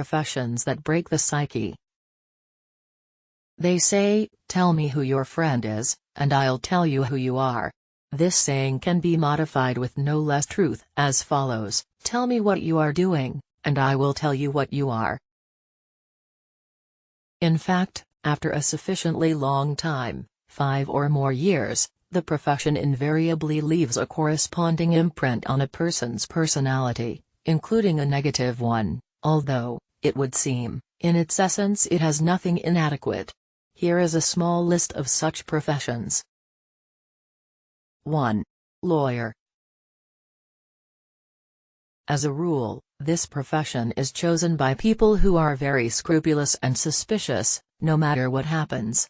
professions that break the psyche. They say, tell me who your friend is, and I'll tell you who you are. This saying can be modified with no less truth as follows, tell me what you are doing, and I will tell you what you are. In fact, after a sufficiently long time, five or more years, the profession invariably leaves a corresponding imprint on a person's personality, including a negative one, although, it would seem, in its essence it has nothing inadequate. Here is a small list of such professions. 1. Lawyer As a rule, this profession is chosen by people who are very scrupulous and suspicious, no matter what happens.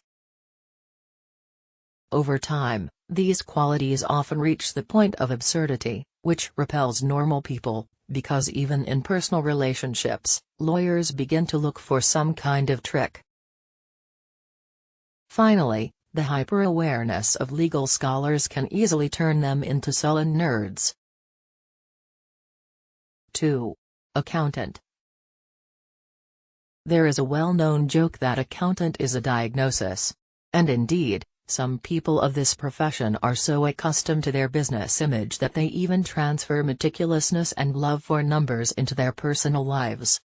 Over time, these qualities often reach the point of absurdity, which repels normal people, because even in personal relationships, lawyers begin to look for some kind of trick. Finally, the hyper-awareness of legal scholars can easily turn them into sullen nerds. 2. Accountant There is a well-known joke that accountant is a diagnosis. And indeed, some people of this profession are so accustomed to their business image that they even transfer meticulousness and love for numbers into their personal lives.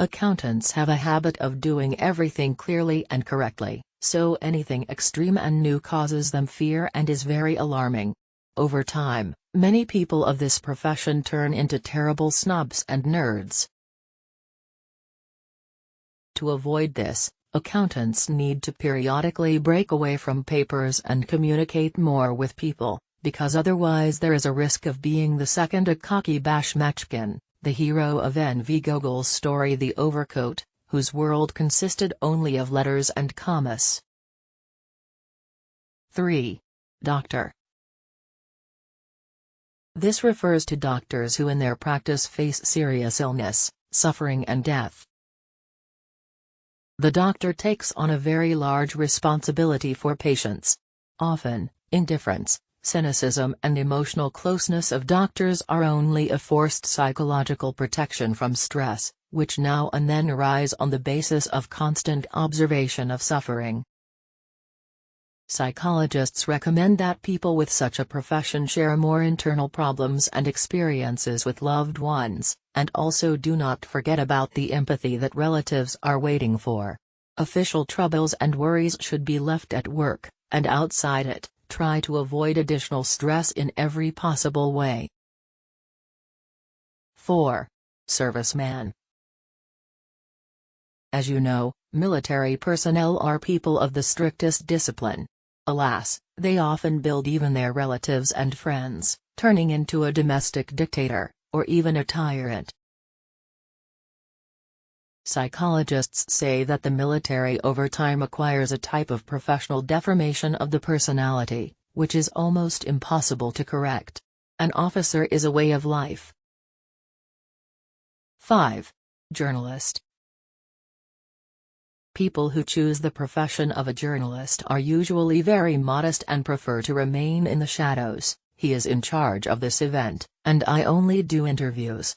Accountants have a habit of doing everything clearly and correctly, so anything extreme and new causes them fear and is very alarming. Over time, many people of this profession turn into terrible snobs and nerds. To avoid this, accountants need to periodically break away from papers and communicate more with people, because otherwise there is a risk of being the second Akaky Bashmachkin, the hero of N.V. Gogol's story The Overcoat, whose world consisted only of letters and commas. 3. Doctor This refers to doctors who in their practice face serious illness, suffering and death. The doctor takes on a very large responsibility for patients. Often, indifference, cynicism and emotional closeness of doctors are only a forced psychological protection from stress, which now and then arise on the basis of constant observation of suffering. Psychologists recommend that people with such a profession share more internal problems and experiences with loved ones, and also do not forget about the empathy that relatives are waiting for. Official troubles and worries should be left at work, and outside it, try to avoid additional stress in every possible way. 4. Serviceman as you know, military personnel are people of the strictest discipline. Alas, they often build even their relatives and friends, turning into a domestic dictator, or even a tyrant. Psychologists say that the military over time acquires a type of professional deformation of the personality, which is almost impossible to correct. An officer is a way of life. 5. Journalist People who choose the profession of a journalist are usually very modest and prefer to remain in the shadows. He is in charge of this event, and I only do interviews.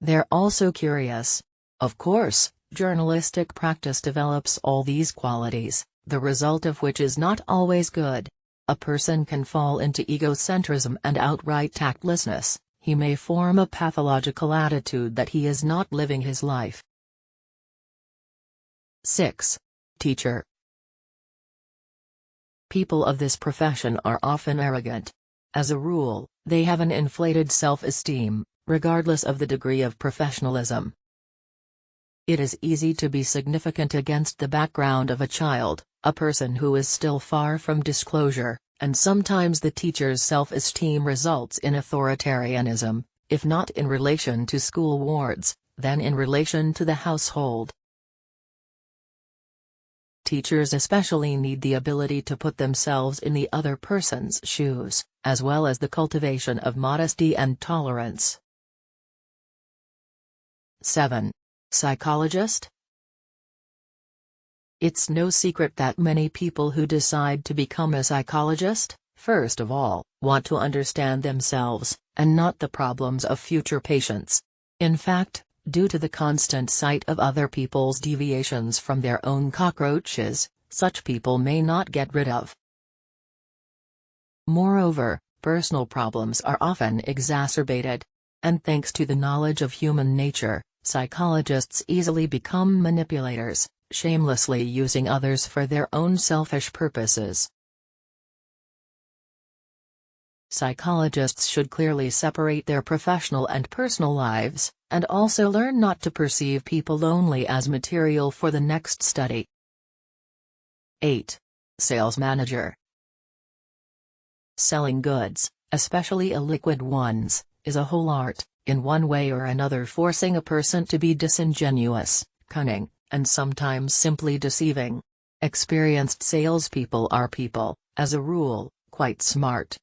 They're also curious. Of course, journalistic practice develops all these qualities, the result of which is not always good. A person can fall into egocentrism and outright tactlessness, he may form a pathological attitude that he is not living his life. 6. Teacher People of this profession are often arrogant. As a rule, they have an inflated self-esteem, regardless of the degree of professionalism. It is easy to be significant against the background of a child, a person who is still far from disclosure, and sometimes the teacher's self-esteem results in authoritarianism, if not in relation to school wards, then in relation to the household. Teachers especially need the ability to put themselves in the other person's shoes, as well as the cultivation of modesty and tolerance. 7. Psychologist? It's no secret that many people who decide to become a psychologist, first of all, want to understand themselves, and not the problems of future patients. In fact, due to the constant sight of other people's deviations from their own cockroaches, such people may not get rid of. Moreover, personal problems are often exacerbated. And thanks to the knowledge of human nature, psychologists easily become manipulators, shamelessly using others for their own selfish purposes. Psychologists should clearly separate their professional and personal lives, and also learn not to perceive people only as material for the next study. 8. Sales Manager Selling goods, especially illiquid ones, is a whole art, in one way or another forcing a person to be disingenuous, cunning, and sometimes simply deceiving. Experienced salespeople are people, as a rule, quite smart.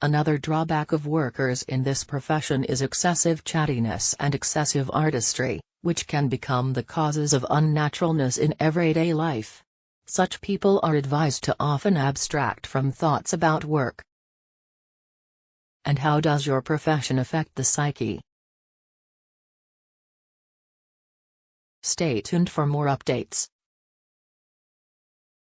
Another drawback of workers in this profession is excessive chattiness and excessive artistry, which can become the causes of unnaturalness in everyday life. Such people are advised to often abstract from thoughts about work. And how does your profession affect the psyche? Stay tuned for more updates.